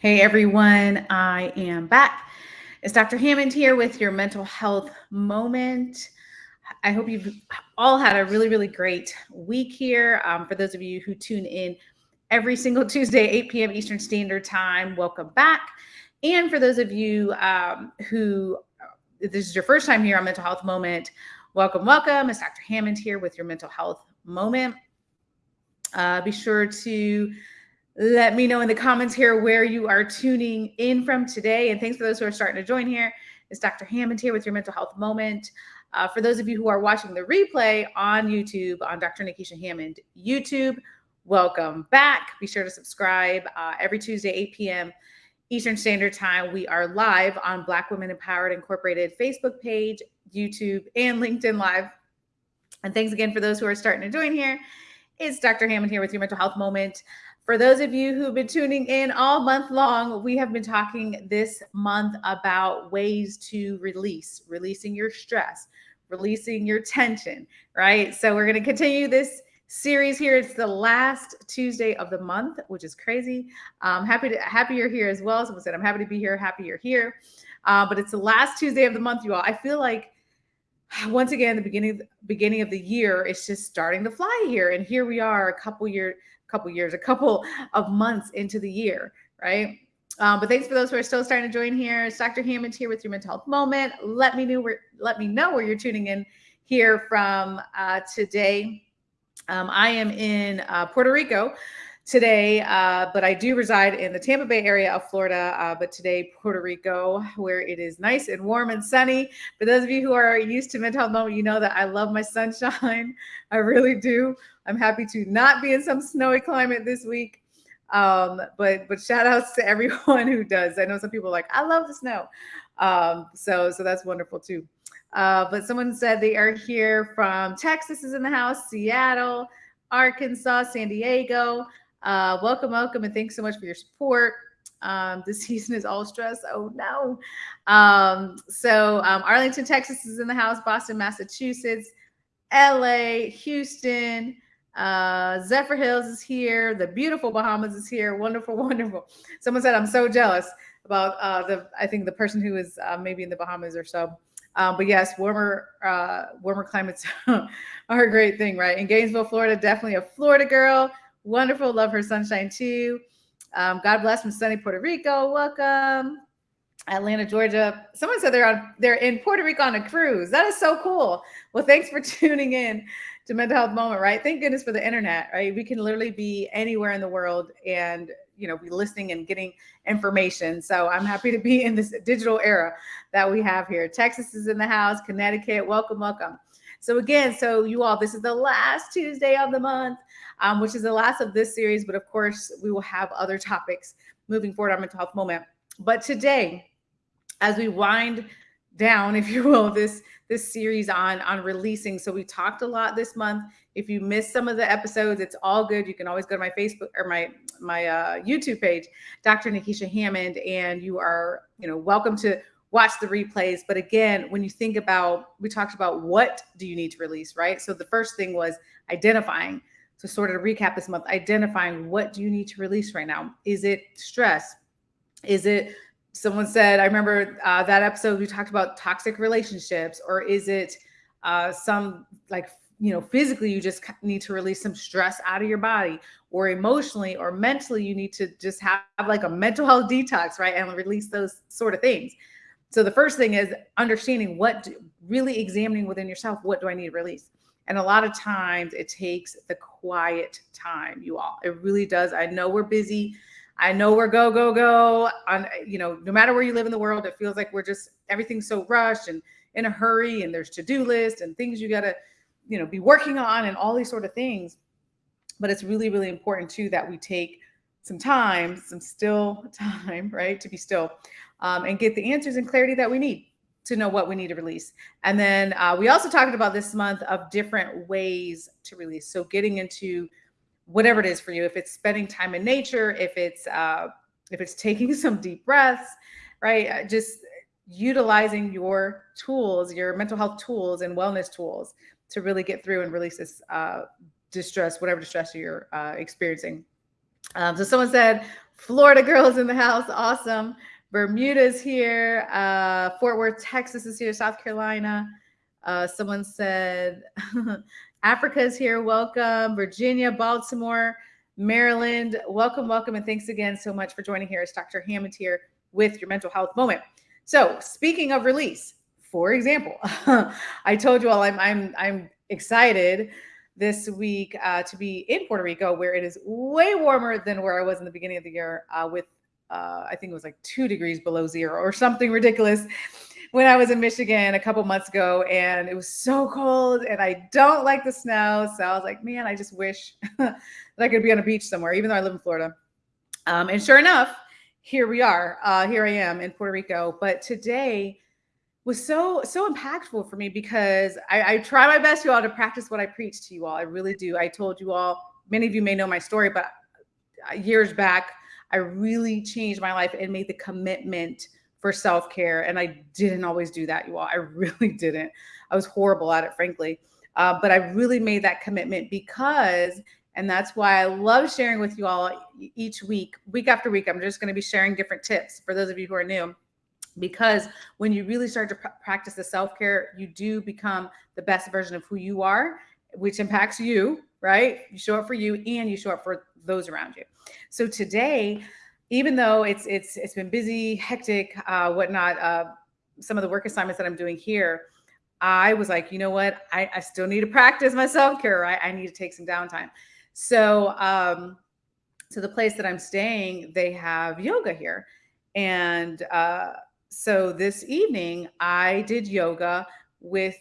Hey everyone, I am back. It's Dr. Hammond here with your mental health moment. I hope you've all had a really, really great week here. Um, for those of you who tune in every single Tuesday, 8 p.m. Eastern Standard Time, welcome back. And for those of you um, who this is your first time here on Mental Health Moment, welcome, welcome. It's Dr. Hammond here with your mental health moment. Uh, be sure to let me know in the comments here where you are tuning in from today. And thanks for those who are starting to join here. It's Dr. Hammond here with your mental health moment. Uh, for those of you who are watching the replay on YouTube, on Dr. Nikisha Hammond YouTube, welcome back. Be sure to subscribe uh, every Tuesday, 8 p.m. Eastern Standard Time. We are live on Black Women Empowered Incorporated Facebook page, YouTube, and LinkedIn Live. And thanks again for those who are starting to join here. It's Dr. Hammond here with your mental health moment. For those of you who've been tuning in all month long, we have been talking this month about ways to release, releasing your stress, releasing your tension, right? So we're going to continue this series here. It's the last Tuesday of the month, which is crazy. I'm happy to happy you're here as well. Someone said I'm happy to be here, happy you're here. Uh, but it's the last Tuesday of the month, you all. I feel like once again, the beginning beginning of the year, it's just starting to fly here, and here we are, a couple year couple years, a couple of months into the year, right? Um, but thanks for those who are still starting to join here. It's Dr. Hammond here with your mental health moment. Let me know where let me know where you're tuning in here from uh, today. Um, I am in uh, Puerto Rico today, uh, but I do reside in the Tampa Bay area of Florida. Uh, but today, Puerto Rico, where it is nice and warm and sunny. For those of you who are used to mental health moment, you know that I love my sunshine. I really do. I'm happy to not be in some snowy climate this week. Um, but but shout outs to everyone who does. I know some people like, I love the snow. Um, so so that's wonderful too. Uh, but someone said they are here from Texas is in the house, Seattle, Arkansas, San Diego. Uh, welcome, welcome, and thanks so much for your support. Um, this season is all stress. Oh no. Um, so um, Arlington, Texas is in the house, Boston, Massachusetts, LA, Houston, uh, Zephyrhills is here. The beautiful Bahamas is here. Wonderful, wonderful. Someone said, I'm so jealous about uh, the, I think the person who is uh, maybe in the Bahamas or so. Um, but yes, warmer, uh, warmer climates are a great thing, right? In Gainesville, Florida, definitely a Florida girl. Wonderful. Love her sunshine too. Um, God bless from sunny Puerto Rico. Welcome. Atlanta, Georgia. Someone said they're on they're in Puerto Rico on a cruise. That is so cool. Well, thanks for tuning in to mental health moment, right? Thank goodness for the internet, right? We can literally be anywhere in the world and you know be listening and getting information. So I'm happy to be in this digital era that we have here. Texas is in the house, Connecticut. Welcome, welcome. So again, so you all, this is the last Tuesday of the month, um, which is the last of this series. But of course, we will have other topics moving forward on mental health moment. But today, as we wind down, if you will, this this series on on releasing. So we talked a lot this month. If you missed some of the episodes, it's all good. You can always go to my Facebook or my my uh, YouTube page, Dr. Nikisha Hammond, and you are you know welcome to watch the replays. But again, when you think about, we talked about what do you need to release, right? So the first thing was identifying. So sort of recap this month, identifying what do you need to release right now? Is it stress? Is it someone said, I remember uh, that episode we talked about toxic relationships, or is it uh, some like, you know, physically you just need to release some stress out of your body, or emotionally or mentally you need to just have like a mental health detox, right? And release those sort of things. So the first thing is understanding what, do, really examining within yourself, what do I need to release? And a lot of times it takes the quiet time, you all. It really does. I know we're busy. I know we're go, go, go on, you know, no matter where you live in the world, it feels like we're just, everything's so rushed and in a hurry and there's to-do list and things you got to, you know, be working on and all these sort of things. But it's really, really important too, that we take some time, some still time, right? To be still um, and get the answers and clarity that we need to know what we need to release. And then uh, we also talked about this month of different ways to release. So getting into whatever it is for you, if it's spending time in nature, if it's uh, if it's taking some deep breaths, right? Uh, just utilizing your tools, your mental health tools and wellness tools to really get through and release this uh, distress, whatever distress you're uh, experiencing. Um, so someone said, Florida girls in the house, awesome. Bermuda's here. Uh, Fort Worth, Texas is here. South Carolina. Uh, someone said, Africa is here. Welcome. Virginia, Baltimore, Maryland. Welcome, welcome. And thanks again so much for joining here. It's Dr. Hammond here with your mental health moment. So speaking of release, for example, I told you all I'm, I'm, I'm excited this week uh, to be in Puerto Rico, where it is way warmer than where I was in the beginning of the year uh, with, uh, I think it was like two degrees below zero or something ridiculous when I was in Michigan a couple months ago. And it was so cold and I don't like the snow. So I was like, man, I just wish that I could be on a beach somewhere, even though I live in Florida. Um, and sure enough, here we are. Uh, here I am in Puerto Rico. But today, was so so impactful for me because I, I try my best you all to practice what I preach to you all. I really do. I told you all, many of you may know my story, but uh, years back, I really changed my life and made the commitment for self-care. And I didn't always do that, you all. I really didn't. I was horrible at it, frankly. Uh, but I really made that commitment because, and that's why I love sharing with you all each week, week after week. I'm just going to be sharing different tips for those of you who are new because when you really start to pr practice the self-care you do become the best version of who you are which impacts you right? You show up for you and you show up for those around you. So today even though it's it's it's been busy hectic uh whatnot uh some of the work assignments that i'm doing here i was like you know what? I, I still need to practice my self-care right? I need to take some downtime. So um so the place that i'm staying they have yoga here. And uh so this evening I did yoga with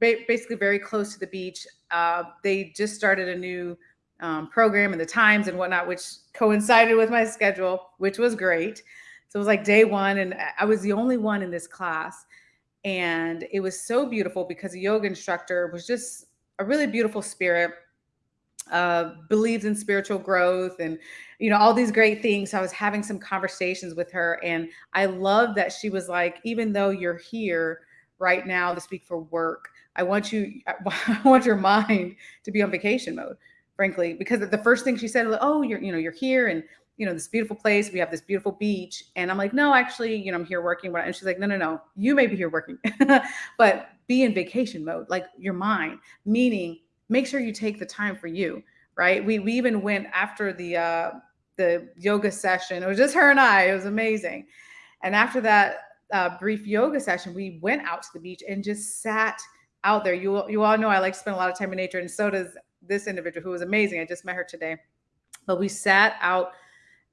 basically very close to the beach. Uh, they just started a new um, program and the times and whatnot, which coincided with my schedule, which was great. So it was like day one, and I was the only one in this class. And it was so beautiful because the yoga instructor was just a really beautiful spirit uh, believes in spiritual growth and you know all these great things so i was having some conversations with her and i love that she was like even though you're here right now to speak for work i want you i want your mind to be on vacation mode frankly because the first thing she said oh you're you know you're here and you know this beautiful place we have this beautiful beach and i'm like no actually you know i'm here working and she's like no no no you may be here working but be in vacation mode like your mind meaning make sure you take the time for you, right? We, we even went after the, uh, the yoga session. It was just her and I. It was amazing. And after that uh, brief yoga session, we went out to the beach and just sat out there. You, you all know I like to spend a lot of time in nature, and so does this individual who was amazing. I just met her today. But we sat out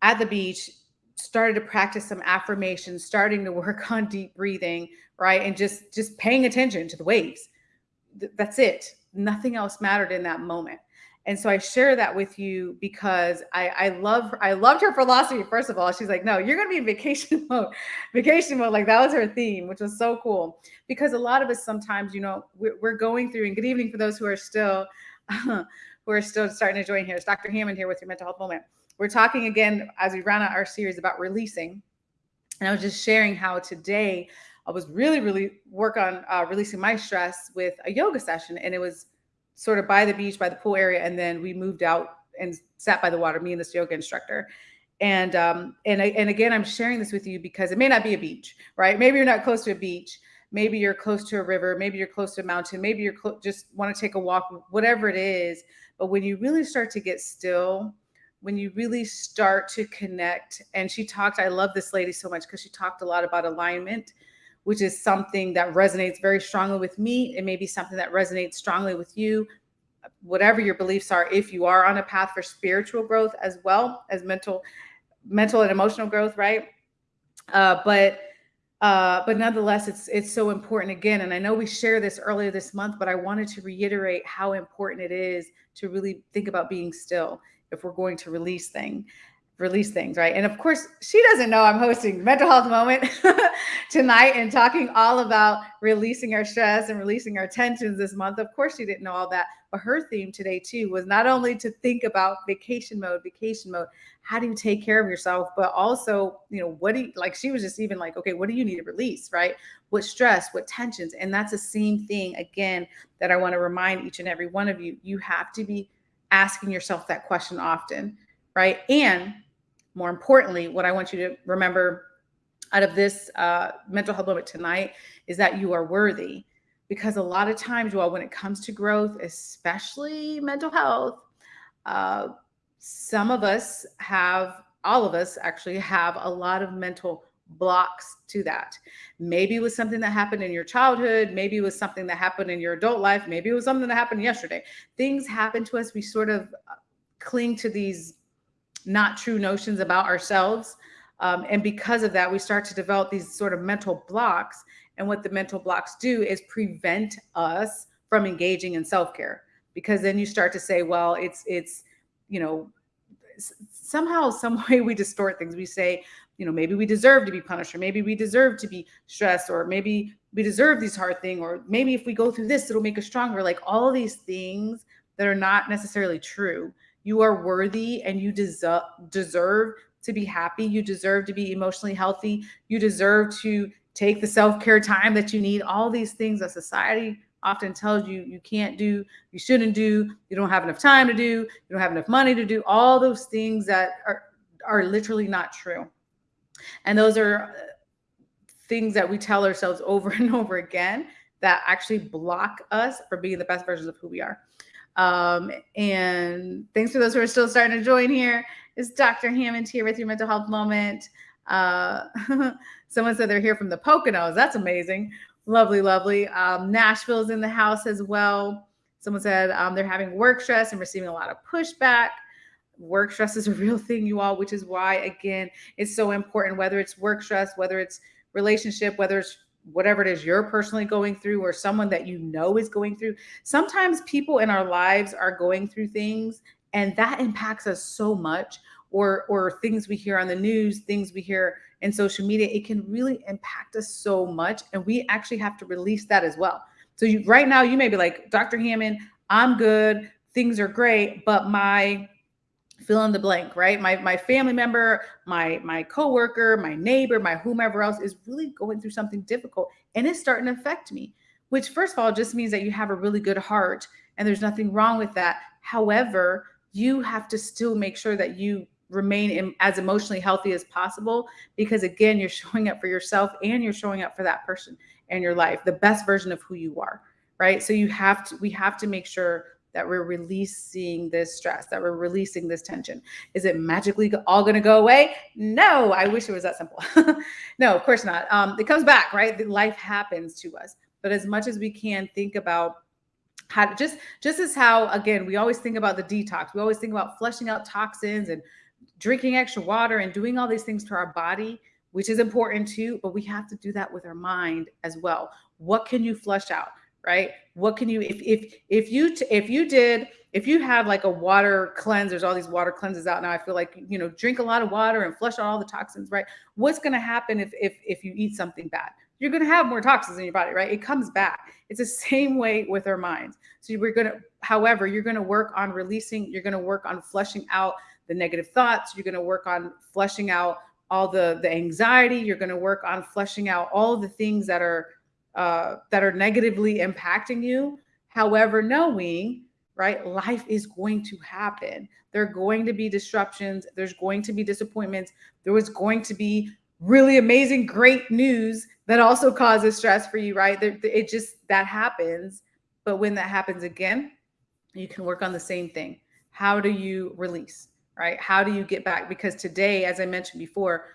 at the beach, started to practice some affirmations, starting to work on deep breathing, right? And just just paying attention to the waves. That's it nothing else mattered in that moment. And so I share that with you because I, I love I loved her philosophy. First of all, she's like, no, you're gonna be in vacation mode, vacation mode. Like that was her theme, which was so cool. Because a lot of us sometimes, you know, we're, we're going through. And good evening for those who are still who are still starting to join here. It's Dr. Hammond here with your mental health moment. We're talking again as we round out our series about releasing. And I was just sharing how today I was really, really work on uh, releasing my stress with a yoga session. And it was sort of by the beach, by the pool area. And then we moved out and sat by the water, me and this yoga instructor. And, um, and, and again, I'm sharing this with you because it may not be a beach, right? Maybe you're not close to a beach. Maybe you're close to a river. Maybe you're close to a mountain. Maybe you're just want to take a walk, whatever it is. But when you really start to get still, when you really start to connect, and she talked, I love this lady so much because she talked a lot about alignment which is something that resonates very strongly with me. It may be something that resonates strongly with you, whatever your beliefs are, if you are on a path for spiritual growth as well as mental, mental and emotional growth, right? Uh, but uh, but nonetheless, it's it's so important again. And I know we shared this earlier this month, but I wanted to reiterate how important it is to really think about being still if we're going to release thing release things, right? And of course, she doesn't know I'm hosting Mental Health Moment tonight and talking all about releasing our stress and releasing our tensions this month. Of course, she didn't know all that. But her theme today, too, was not only to think about vacation mode, vacation mode, how do you take care of yourself, but also, you know, what do you like? She was just even like, okay, what do you need to release, right? What stress, what tensions? And that's the same thing, again, that I want to remind each and every one of you. You have to be asking yourself that question often, right? And more importantly, what I want you to remember out of this uh, mental health moment tonight is that you are worthy. Because a lot of times, well, when it comes to growth, especially mental health, uh, some of us have, all of us actually have a lot of mental blocks to that. Maybe it was something that happened in your childhood. Maybe it was something that happened in your adult life. Maybe it was something that happened yesterday. Things happen to us. We sort of uh, cling to these not true notions about ourselves. Um, and because of that, we start to develop these sort of mental blocks. And what the mental blocks do is prevent us from engaging in self-care because then you start to say, well, it's, it's, you know, somehow, some way we distort things. We say, you know, maybe we deserve to be punished, or maybe we deserve to be stressed, or maybe we deserve these hard things, or maybe if we go through this, it'll make us stronger. Like all these things that are not necessarily true. You are worthy and you deserve deserve to be happy. You deserve to be emotionally healthy. You deserve to take the self-care time that you need. All these things that society often tells you you can't do, you shouldn't do, you don't have enough time to do, you don't have enough money to do, all those things that are are literally not true. And those are uh, things that we tell ourselves over and over again that actually block us from being the best versions of who we are. Um, and thanks for those who are still starting to join here. It's Dr. Hammond here with your mental health moment? Uh, someone said they're here from the Poconos. That's amazing. Lovely, lovely. Um, Nashville's in the house as well. Someone said um, they're having work stress and receiving a lot of pushback. Work stress is a real thing, you all, which is why, again, it's so important, whether it's work stress, whether it's relationship, whether it's whatever it is you're personally going through or someone that you know is going through. Sometimes people in our lives are going through things and that impacts us so much or or things we hear on the news, things we hear in social media, it can really impact us so much and we actually have to release that as well. So you, right now you may be like, "Dr. Hammond, I'm good, things are great, but my fill in the blank, right? My my family member, my my coworker, my neighbor, my whomever else is really going through something difficult and it's starting to affect me. Which first of all just means that you have a really good heart and there's nothing wrong with that. However, you have to still make sure that you remain in, as emotionally healthy as possible because again, you're showing up for yourself and you're showing up for that person in your life, the best version of who you are, right? So you have to we have to make sure that we're releasing this stress, that we're releasing this tension. Is it magically all going to go away? No, I wish it was that simple. no, of course not. Um, it comes back, right? Life happens to us. But as much as we can think about how to just just as how again we always think about the detox we always think about flushing out toxins and drinking extra water and doing all these things to our body which is important too but we have to do that with our mind as well what can you flush out right what can you if if if you if you did if you had like a water cleanse there's all these water cleanses out now i feel like you know drink a lot of water and flush out all the toxins right? What's going to happen if if if you eat something bad? You're going to have more toxins in your body right? It comes back. It's the same way with our minds. So we're going to however you're going to work on releasing you're going to work on flushing out the negative thoughts you're going to work on flushing out all the the anxiety you're going to work on flushing out all the things that are uh, that are negatively impacting you. However, knowing, right, life is going to happen. There are going to be disruptions. There's going to be disappointments. There was going to be really amazing, great news that also causes stress for you, right? It just, that happens. But when that happens again, you can work on the same thing. How do you release, right? How do you get back? Because today, as I mentioned before,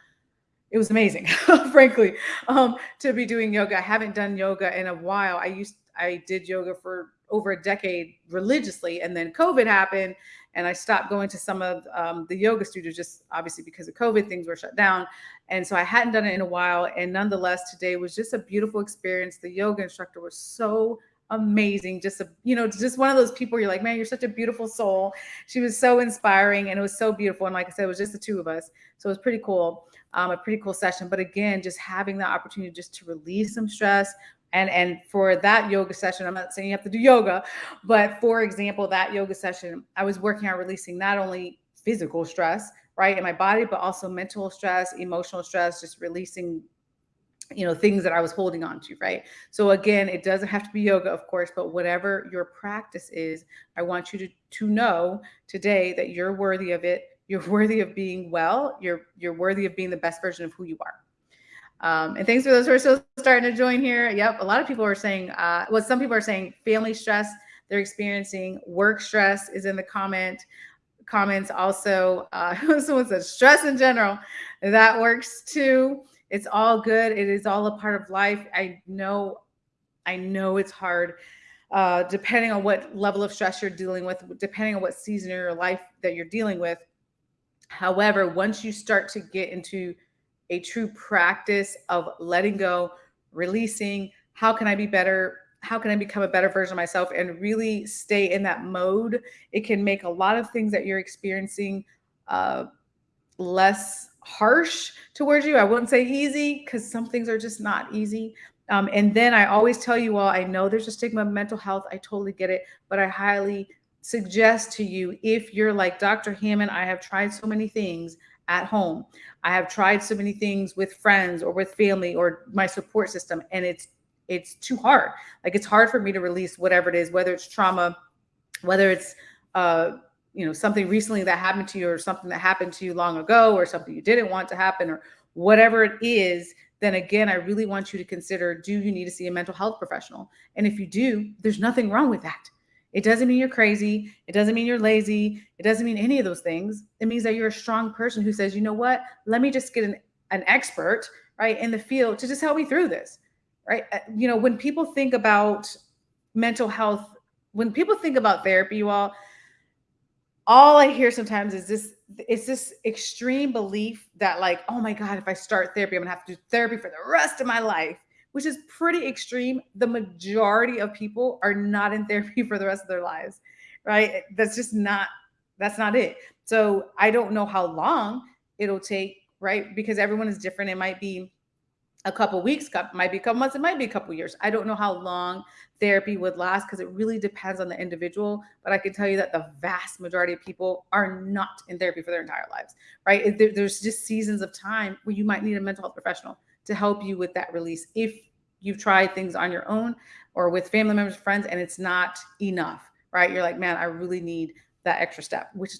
it was amazing, frankly, um, to be doing yoga. I haven't done yoga in a while. I used I did yoga for over a decade religiously, and then COVID happened, and I stopped going to some of um, the yoga studios just obviously because of COVID, things were shut down, and so I hadn't done it in a while. And nonetheless, today was just a beautiful experience. The yoga instructor was so amazing. Just a, you know, just one of those people you're like, man, you're such a beautiful soul. She was so inspiring and it was so beautiful. And like I said, it was just the two of us. So it was pretty cool. Um, a pretty cool session. But again, just having the opportunity just to release some stress, and and for that yoga session i'm not saying you have to do yoga but for example that yoga session i was working on releasing not only physical stress right in my body but also mental stress emotional stress just releasing you know things that i was holding on to right? So again it doesn't have to be yoga of course but whatever your practice is i want you to to know today that you're worthy of it. You're worthy of being well. You're you're worthy of being the best version of who you are. Um, and thanks for those who are still starting to join here. Yep a lot of people are saying uh, well some people are saying family stress. They're experiencing work stress is in the comment comments also. Uh, someone says stress in general. That works too it's all good. It is all a part of life. I know, I know it's hard. Uh, depending on what level of stress you're dealing with, depending on what season of your life that you're dealing with. However, once you start to get into a true practice of letting go, releasing, how can I be better? How can I become a better version of myself and really stay in that mode? It can make a lot of things that you're experiencing uh, less harsh towards you. I wouldn't say easy because some things are just not easy. Um, and then I always tell you all, I know there's a stigma of mental health. I totally get it, but I highly suggest to you if you're like Dr. Hammond, I have tried so many things at home. I have tried so many things with friends or with family or my support system, and it's it's too hard. Like it's hard for me to release whatever it is, whether it's trauma, whether it's uh, you know something recently that happened to you or something that happened to you long ago or something you didn't want to happen or whatever it is then again i really want you to consider do you need to see a mental health professional? And if you do there's nothing wrong with that. It doesn't mean you're crazy. It doesn't mean you're lazy. It doesn't mean any of those things. It means that you're a strong person who says you know what? Let me just get an, an expert right in the field to just help me through this. Right? Uh, you know when people think about mental health when people think about therapy you all all I hear sometimes is this it's this extreme belief that like, oh my God, if I start therapy, I'm gonna have to do therapy for the rest of my life, which is pretty extreme. The majority of people are not in therapy for the rest of their lives, right? That's just not that's not it. So I don't know how long it'll take, right? Because everyone is different. It might be a couple weeks, might be a couple months, it might be a couple years. I don't know how long therapy would last because it really depends on the individual. But I can tell you that the vast majority of people are not in therapy for their entire lives, right? There's just seasons of time where you might need a mental health professional to help you with that release if you've tried things on your own or with family members, friends, and it's not enough, right? You're like, man, I really need that extra step, which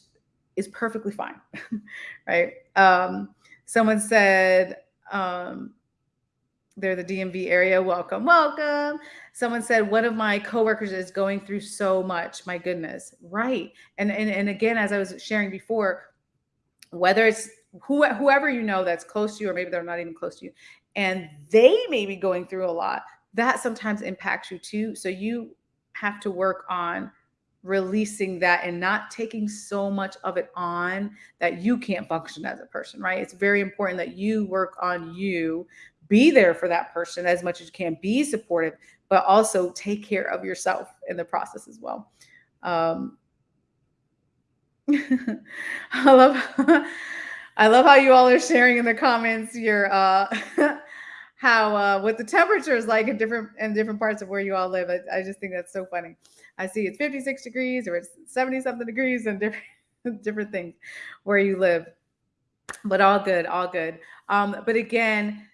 is perfectly fine, right? Um, someone said, um, they're the DMV area. Welcome, welcome. Someone said one of my coworkers is going through so much. My goodness, right? And and and again, as I was sharing before, whether it's who, whoever you know that's close to you, or maybe they're not even close to you, and they may be going through a lot. That sometimes impacts you too. So you have to work on releasing that and not taking so much of it on that you can't function as a person, right? It's very important that you work on you be there for that person as much as you can, be supportive, but also take care of yourself in the process as well. Um, I love, I love how you all are sharing in the comments your uh, how uh, what the temperature is like in different in different parts of where you all live. I, I just think that's so funny. I see it's 56 degrees or it's 70 something degrees and different different things where you live. But all good, all good. Um, but again,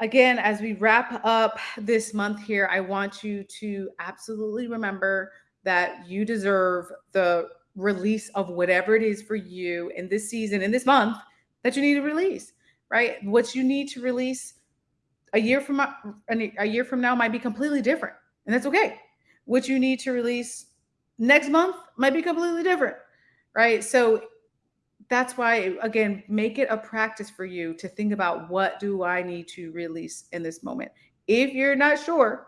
again, as we wrap up this month here, I want you to absolutely remember that you deserve the release of whatever it is for you in this season, in this month that you need to release, right? What you need to release a year from a year from now might be completely different, and that's okay. What you need to release next month might be completely different, right? So that's why again make it a practice for you to think about what do i need to release in this moment. If you're not sure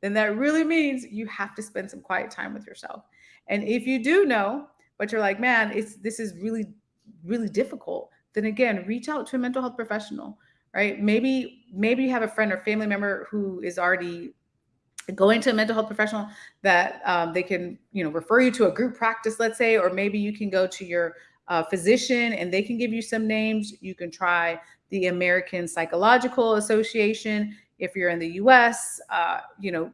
then that really means you have to spend some quiet time with yourself. And if you do know but you're like man it's this is really really difficult then again reach out to a mental health professional right? Maybe maybe you have a friend or family member who is already going to a mental health professional that um, they can you know refer you to a group practice let's say or maybe you can go to your uh, physician and they can give you some names you can try the american psychological association if you're in the us uh, you know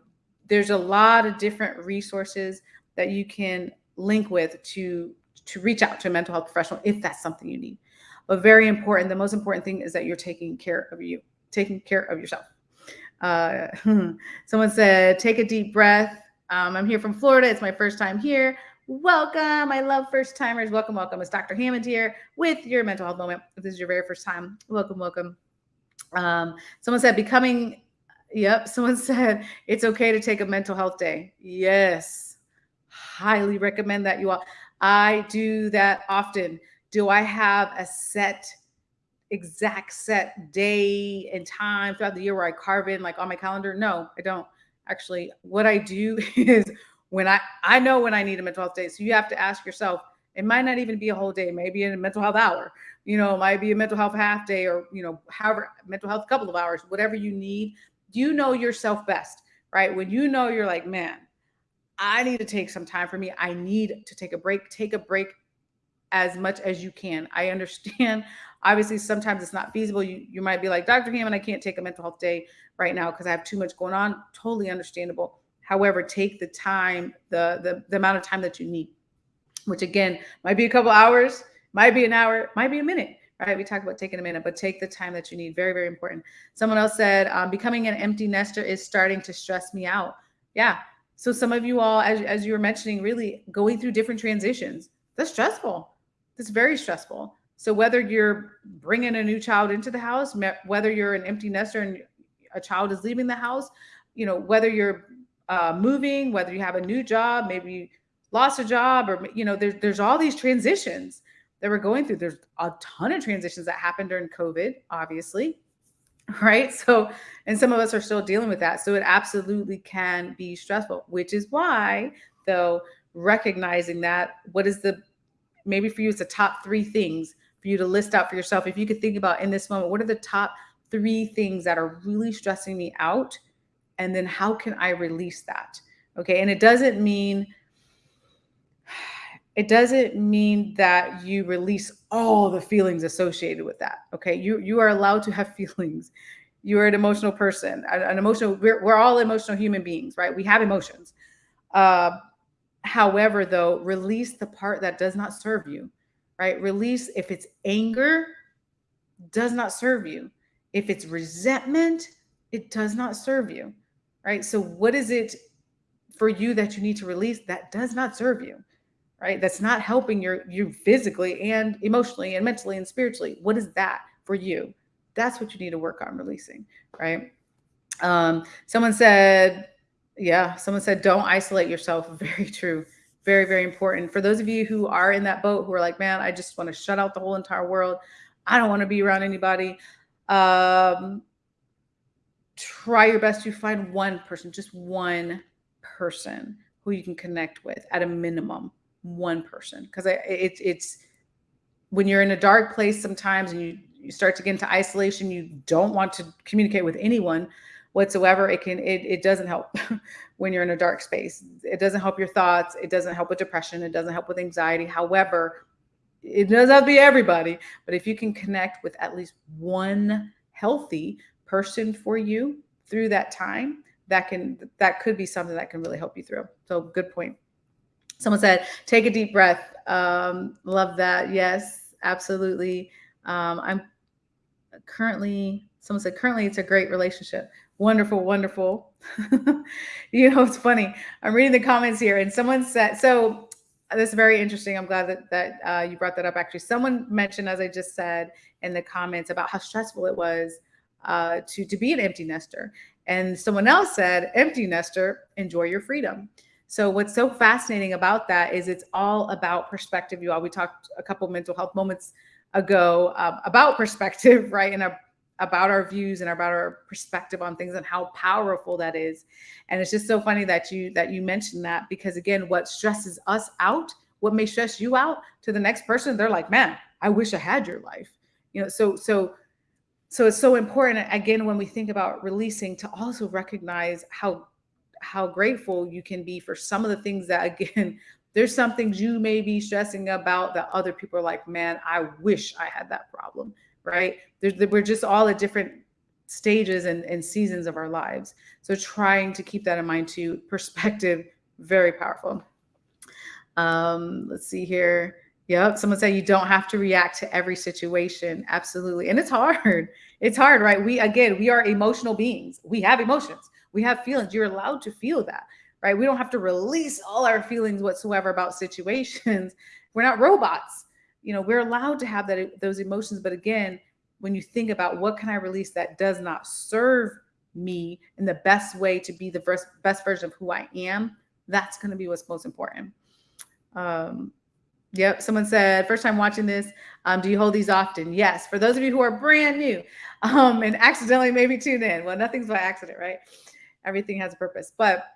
there's a lot of different resources that you can link with to to reach out to a mental health professional if that's something you need but very important the most important thing is that you're taking care of you taking care of yourself uh, someone said, take a deep breath. Um, I'm here from Florida. It's my first time here. Welcome. I love first timers. Welcome, welcome. It's Dr. Hammond here with your mental health moment. If this is your very first time, welcome, welcome. Um, someone said, becoming, yep. Someone said, it's okay to take a mental health day. Yes. Highly recommend that you all. I do that often. Do I have a set exact set day and time throughout the year where I carve in like on my calendar. No, I don't. Actually, what I do is when I I know when I need a mental health day. So you have to ask yourself, it might not even be a whole day, maybe a mental health hour. You know, it might be a mental health half day or, you know, however, mental health couple of hours, whatever you need. You know yourself best, right? When you know you're like, man, I need to take some time for me. I need to take a break. Take a break as much as you can. I understand. Obviously, sometimes it's not feasible. You, you might be like, Dr. Hammond, I can't take a mental health day right now because I have too much going on. Totally understandable. However, take the time, the, the, the amount of time that you need, which again, might be a couple hours, might be an hour, might be a minute, right? We talked about taking a minute, but take the time that you need. Very, very important. Someone else said, um, becoming an empty nester is starting to stress me out. Yeah. So some of you all, as, as you were mentioning, really going through different transitions, that's stressful. It's very stressful. So whether you're bringing a new child into the house, whether you're an empty nester and a child is leaving the house, you know, whether you're uh, moving, whether you have a new job, maybe you lost a job, or you know, there's there's all these transitions that we're going through. There's a ton of transitions that happened during COVID, obviously, right? So, and some of us are still dealing with that. So it absolutely can be stressful, which is why, though, recognizing that, what is the maybe for you it's the top three things for you to list out for yourself if you could think about in this moment what are the top three things that are really stressing me out and then how can i release that? Okay and it doesn't mean it doesn't mean that you release all the feelings associated with that okay? You you are allowed to have feelings. You're an emotional person an emotional we're, we're all emotional human beings right? We have emotions. Uh, However, though, release the part that does not serve you, right? Release if it's anger, does not serve you. If it's resentment, it does not serve you, right? So, what is it for you that you need to release that does not serve you, right? That's not helping your you physically and emotionally and mentally and spiritually. What is that for you? That's what you need to work on releasing, right? Um, someone said yeah, someone said don't isolate yourself. Very true. Very, very important. For those of you who are in that boat who are like, man, I just want to shut out the whole entire world. I don't want to be around anybody. Um, try your best to find one person, just one person who you can connect with at a minimum, one person. Because it, it's when you're in a dark place sometimes and you, you start to get into isolation, you don't want to communicate with anyone whatsoever it can it, it doesn't help when you're in a dark space it doesn't help your thoughts it doesn't help with depression it doesn't help with anxiety however it doesn't have to be everybody but if you can connect with at least one healthy person for you through that time that can that could be something that can really help you through so good point someone said take a deep breath um, love that yes absolutely um, i'm currently someone said currently it's a great relationship wonderful, wonderful. you know, it's funny. I'm reading the comments here, and someone said, so this is very interesting. I'm glad that, that uh, you brought that up. Actually, someone mentioned, as I just said in the comments, about how stressful it was uh, to, to be an empty nester. And someone else said, empty nester, enjoy your freedom. So what's so fascinating about that is it's all about perspective. You all, we talked a couple mental health moments ago um, about perspective, right? And a about our views and about our perspective on things and how powerful that is. And it's just so funny that you that you mentioned that because again, what stresses us out, what may stress you out to the next person, they're like, man, I wish I had your life. You know, so so so it's so important again when we think about releasing to also recognize how how grateful you can be for some of the things that again there's some things you may be stressing about that other people are like man i wish i had that problem right? There's, we're just all at different stages and, and seasons of our lives. So trying to keep that in mind too perspective very powerful. Um let's see here Yep. Someone said you don't have to react to every situation. Absolutely. And it's hard. It's hard, right? We, again, we are emotional beings. We have emotions, we have feelings. You're allowed to feel that, right? We don't have to release all our feelings whatsoever about situations. We're not robots. You know, we're allowed to have that those emotions. But again, when you think about what can I release that does not serve me in the best way to be the best, best version of who I am, that's going to be what's most important. Um, Yep. Someone said, first time watching this, um, do you hold these often? Yes. For those of you who are brand new um, and accidentally maybe tuned in, well, nothing's by accident, right? Everything has a purpose. But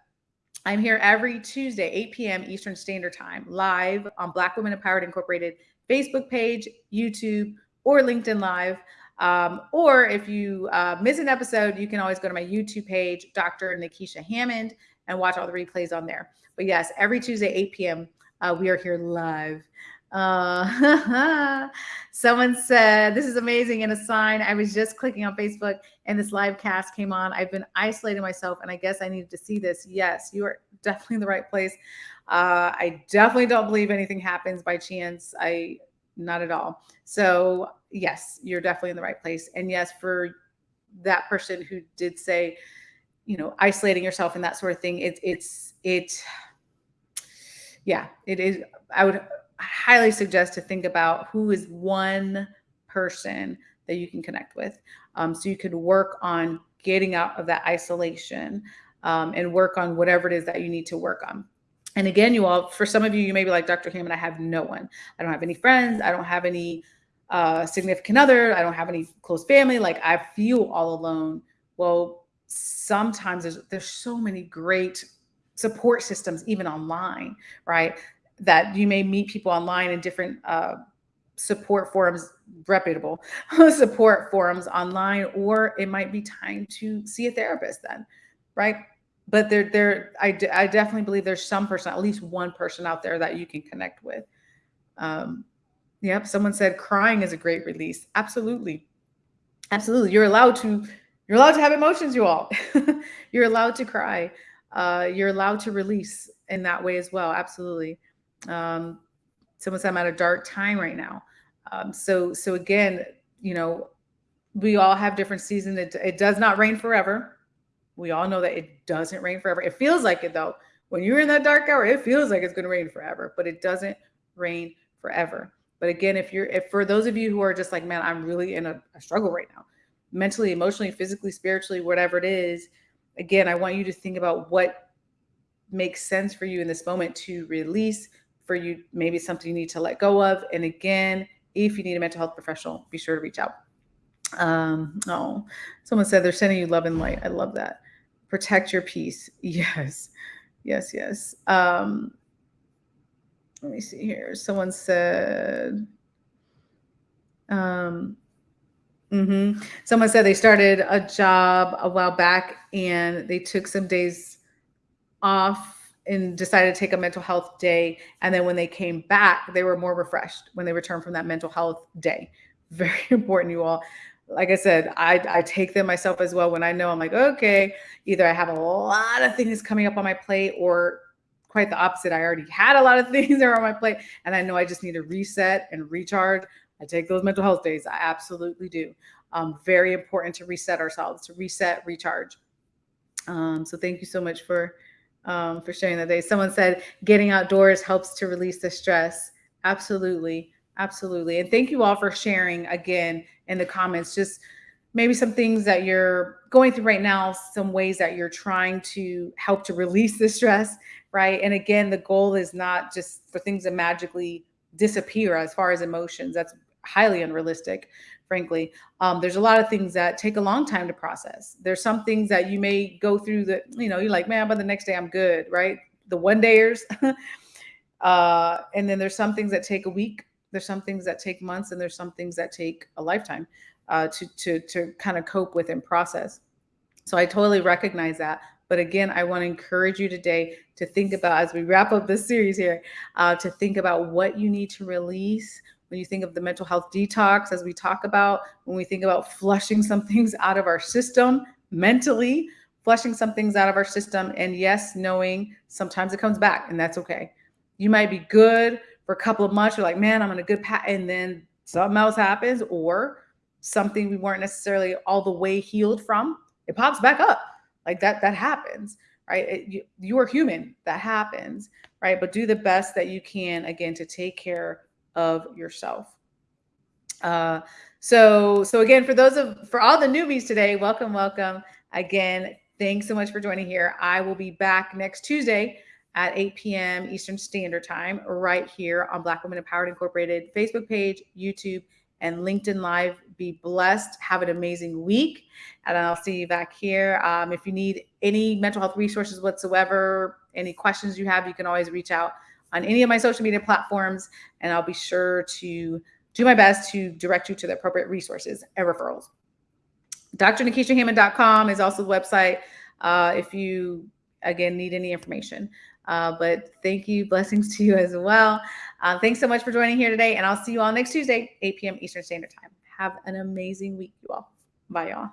I'm here every Tuesday, 8 p.m. Eastern Standard Time, live on Black Women Empowered Incorporated Facebook page, YouTube, or LinkedIn Live. Um, or if you uh, miss an episode, you can always go to my YouTube page, Dr. Nikisha Hammond, and watch all the replays on there. But yes, every Tuesday, 8 p.m. Uh, we are here live. Uh, someone said, This is amazing. And a sign, I was just clicking on Facebook and this live cast came on. I've been isolating myself and I guess I needed to see this. Yes, you are definitely in the right place. Uh, I definitely don't believe anything happens by chance. I, not at all. So, yes, you're definitely in the right place. And yes, for that person who did say, you know, isolating yourself and that sort of thing, it's, it's, it, yeah, it is. I would highly suggest to think about who is one person that you can connect with. Um, so you could work on getting out of that isolation um, and work on whatever it is that you need to work on. And again, you all, for some of you, you may be like, Dr. Hammond, I have no one. I don't have any friends. I don't have any uh, significant other. I don't have any close family. Like I feel all alone. Well, sometimes there's, there's so many great support systems, even online, right? That you may meet people online in different uh, support forums, reputable support forums online, or it might be time to see a therapist then, right? But there, there, I, I definitely believe there's some person, at least one person out there that you can connect with. Um, yep. Someone said crying is a great release. Absolutely. Absolutely. You're allowed to, you're allowed to have emotions, you all. you're allowed to cry uh, you're allowed to release in that way as well. Absolutely. Um, someone said I'm at a dark time right now. Um, so, so again, you know, we all have different seasons. It, it does not rain forever. We all know that it doesn't rain forever. It feels like it though. When you're in that dark hour, it feels like it's going to rain forever, but it doesn't rain forever. But again, if you're, if for those of you who are just like, man, I'm really in a, a struggle right now, mentally, emotionally, physically, spiritually, whatever it is, again, I want you to think about what makes sense for you in this moment to release for you, maybe something you need to let go of. And again, if you need a mental health professional, be sure to reach out. Um, oh, someone said they're sending you love and light. I love that. Protect your peace. Yes, yes, yes. Um, let me see here. Someone said, um, Mm-hmm. Someone said they started a job a while back and they took some days off and decided to take a mental health day. And then when they came back, they were more refreshed when they returned from that mental health day. Very important, you all. Like I said, I, I take them myself as well when I know I'm like, okay, either I have a lot of things coming up on my plate or quite the opposite. I already had a lot of things that are on my plate and I know I just need to reset and recharge. I take those mental health days. I absolutely do. Um, very important to reset ourselves, to reset, recharge. Um, so thank you so much for um, for sharing that day. Someone said getting outdoors helps to release the stress. Absolutely, absolutely. And thank you all for sharing again in the comments. Just maybe some things that you're going through right now, some ways that you're trying to help to release the stress, right? And again, the goal is not just for things to magically disappear as far as emotions. That's highly unrealistic, frankly. Um, there's a lot of things that take a long time to process. There's some things that you may go through that, you know, you're like, man, by the next day I'm good, right? The one dayers. uh, and then there's some things that take a week. There's some things that take months, and there's some things that take a lifetime uh, to to to kind of cope with and process. So I totally recognize that. But again, I want to encourage you today to think about, as we wrap up this series here, uh, to think about what you need to release when you think of the mental health detox, as we talk about, when we think about flushing some things out of our system mentally, flushing some things out of our system. And yes, knowing sometimes it comes back and that's okay. You might be good for a couple of months. You're like, man, I'm on a good path. And then something else happens or something we weren't necessarily all the way healed from, it pops back up. Like that, that happens, right? It, you, you are human. That happens, right? But do the best that you can, again, to take care of yourself. Uh, so, so again, for those of, for all the newbies today, welcome, welcome. Again, thanks so much for joining here. I will be back next Tuesday at 8 p.m. Eastern Standard Time, right here on Black Women Empowered Incorporated Facebook page, YouTube, and LinkedIn Live. Be blessed. Have an amazing week. And I'll see you back here. Um, if you need any mental health resources whatsoever, any questions you have, you can always reach out on any of my social media platforms, and I'll be sure to do my best to direct you to the appropriate resources and referrals. DrNikishaHammond.com is also the website uh, if you, again, need any information. Uh, but thank you. Blessings to you as well. Uh, thanks so much for joining here today. And I'll see you all next Tuesday, 8 p.m. Eastern Standard Time. Have an amazing week, you all. Bye, y'all.